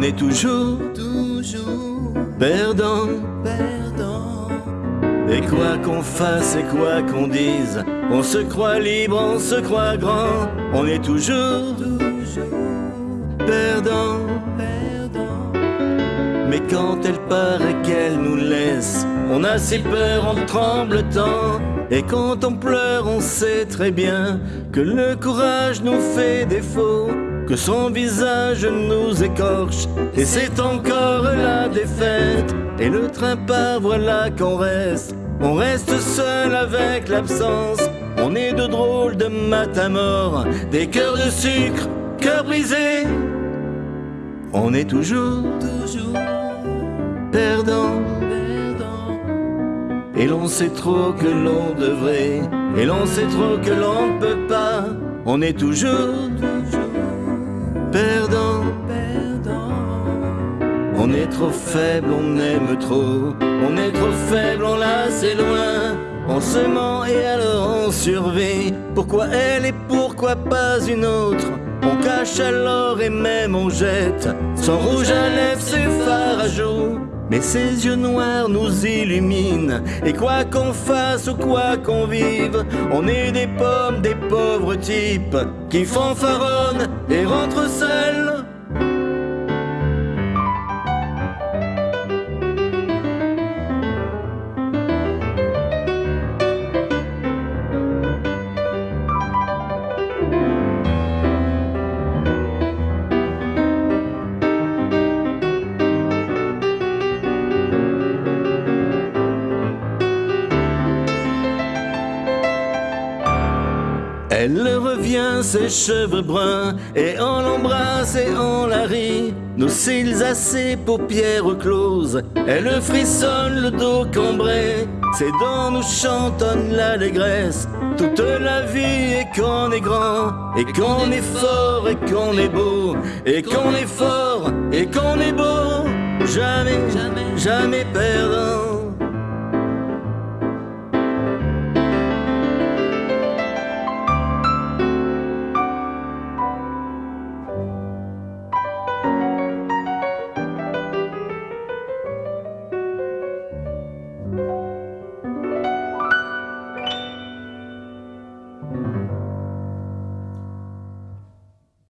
On est toujours, toujours perdant. perdant. Et quoi qu'on fasse et quoi qu'on dise, on se croit libre, on se croit grand. On est toujours perdant. Perdant. Mais quand elle part et qu'elle nous laisse, on a si peur, on tremble tant. Et quand on pleure, on sait très bien que le courage nous fait défaut, que son visage nous écorche. Et c'est encore la défaite. Et le train part, voilà qu'on reste. On reste seul avec l'absence. On est de drôles de matin mort, des cœurs de sucre, cœurs brisés. On est toujours Toujours perdant. Et l'on sait trop que l'on devrait, et l'on sait trop que l'on ne peut pas. On est toujours perdant. Perdant. On est trop faible, on aime trop. On est trop faible, on la c'est loin. On se ment et alors on survit. Pourquoi elle et pourquoi pas une autre? On cache alors et même on jette. Son rouge à lèvres, ses phares à joues. Mais ses yeux noirs nous illuminent. Et quoi qu'on fasse ou quoi qu'on vive, on est des pommes, des pauvres types qui fanfaronnent et rentrent seuls. Elle revient, ses cheveux bruns, et on l'embrasse et on la rit. Nos cils à ses paupières closes, elle frissonne le dos cambré. Ses dents nous chantonnent l'allégresse, toute la vie et qu'on est grand, et qu'on est fort et qu'on est beau, et qu'on est fort et qu'on est beau. Jamais, Jamais. jamais perdant.